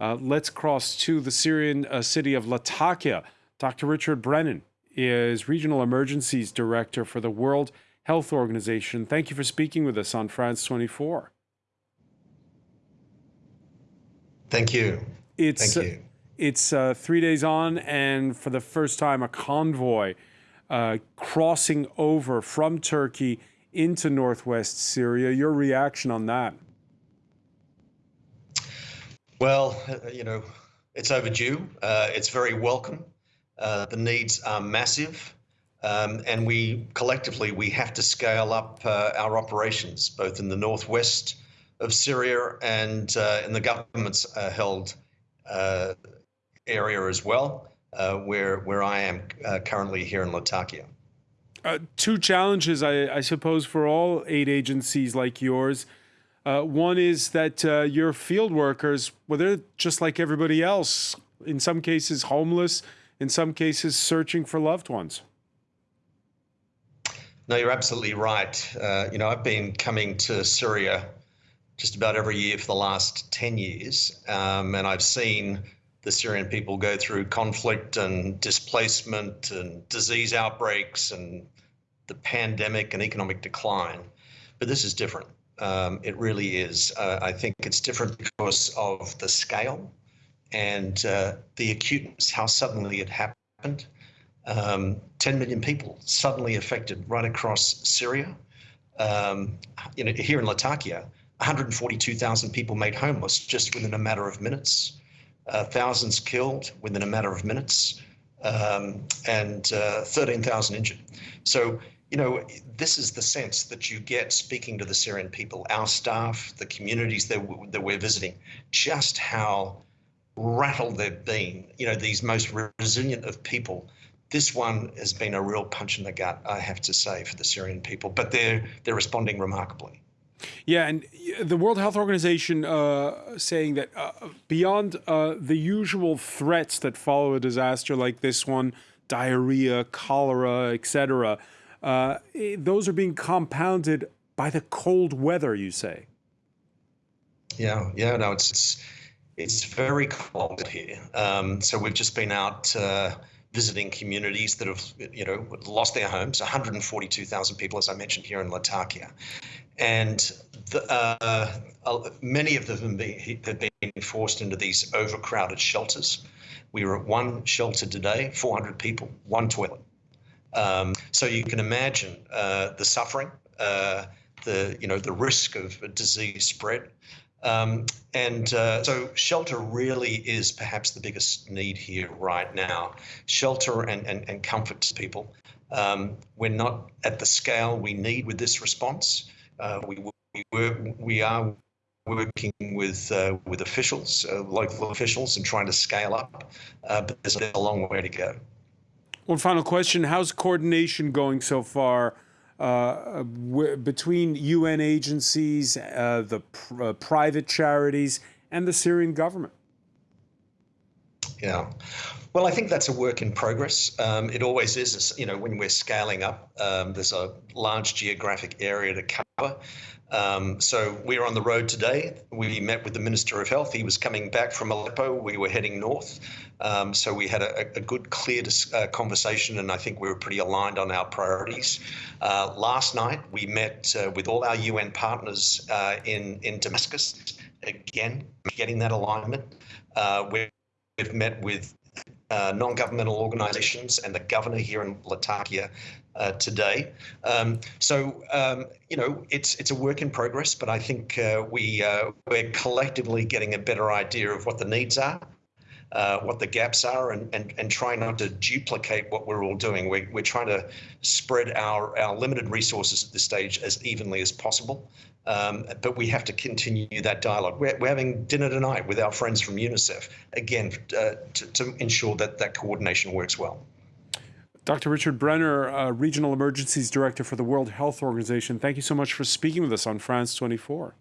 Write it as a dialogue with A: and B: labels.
A: Uh, let's cross to the Syrian uh, city of Latakia. Dr. Richard Brennan is Regional Emergencies Director for the World Health Organization. Thank you for speaking with us on France 24.
B: Thank you.
A: It's,
B: Thank you.
A: It's uh, three days on, and for the first time, a convoy uh, crossing over from Turkey into northwest Syria. Your reaction on that?
B: Well, uh, you know, it's overdue. Uh, it's very welcome. Uh, the needs are massive. Um, and we collectively we have to scale up uh, our operations both in the northwest of Syria and uh, in the government's uh, held area as well, where where I am currently here in Latakia.
A: two challenges, I, I, suppose, for all aid agencies like yours. Uh, one is that uh, your field workers, well, they're just like everybody else, in some cases homeless, in some cases searching for loved ones.
B: No, you're absolutely right. Uh, you know, I've been coming to Syria just about every year for the last 10 years, um, and I've seen the Syrian people go through conflict and displacement and disease outbreaks and the pandemic and economic decline. But this is different. Um, it really is. Uh, I think it's different because of the scale and uh, the acuteness, how suddenly it happened. Um, 10 million people suddenly affected right across Syria. Um, you know, here in Latakia, 142,000 people made homeless just within a matter of minutes. Uh, thousands killed within a matter of minutes, um, and uh, 13,000 injured. So you know, this is the sense that you get speaking to the Syrian people, our staff, the communities that, that we're visiting, just how rattled they've been. You know, these most resilient of people. This one has been a real punch in the gut, I have to say, for the Syrian people, but they're they're responding remarkably.
A: Yeah, and the World Health Organization uh, saying that uh, beyond uh, the usual threats that follow a disaster like this one, diarrhea, cholera, etc., uh, eh, those are being compounded by the cold weather, you say.
B: Yeah, yeah, no, it's it's, it's very cold here. Um, so we've just been out uh, visiting communities that have, you know, lost their homes. 142,000 people, as I mentioned here in Latakia, and the, uh, many of them have been forced into these overcrowded shelters. We were at one shelter today, 400 people, one toilet. Um, so you can imagine uh, the suffering, uh, the you know the risk of disease spread, um, and uh, so shelter really is perhaps the biggest need here right now. Shelter and and, and comfort to people. Um, we're not at the scale we need with this response. Uh, we we, we are working with uh, with officials, uh, local officials, and trying to scale up, but there's a long way to go.
A: One final question How's coordination going so far uh, between UN agencies, uh, the pr uh, private charities, and the Syrian government?
B: Yeah. Well, I think that's a work in progress. Um, it always is. You know, when we're scaling up, um, there's a large geographic area to cover. Um, so we're on the road today. We met with the Minister of Health. He was coming back from Aleppo. We were heading north. Um, so we had a, a good, clear uh, conversation, and I think we were pretty aligned on our priorities. Uh, last night, we met uh, with all our UN partners uh, in, in Damascus. Again, getting that alignment. Uh, we've met with uh, non-governmental organisations and the governor here in Latakia uh, today. Um, so um, you know it's it's a work in progress, but I think uh, we uh, we're collectively getting a better idea of what the needs are. Uh, what the gaps are and, and, and try not to duplicate what we're all doing. We're, we're trying to spread our, our limited resources at this stage as evenly as possible. Um, but we have to continue that dialogue. We're, we're, having dinner tonight with our friends from UNICEF, again, uh, to, to, ensure that that coordination works well.
A: Dr. Richard Brennan, uh, Regional Emergencies Director for the World Health Organization, thank you so much for speaking with us on France 24.